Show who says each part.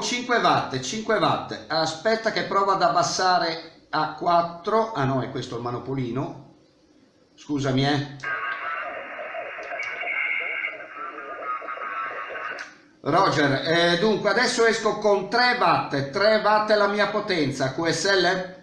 Speaker 1: 5 watt, 5 watt. Aspetta che provo ad abbassare a 4. Ah no, è questo il manopolino. Scusami, eh. Roger, eh, dunque adesso esco con 3 watt, 3 watt è la mia potenza, QSL?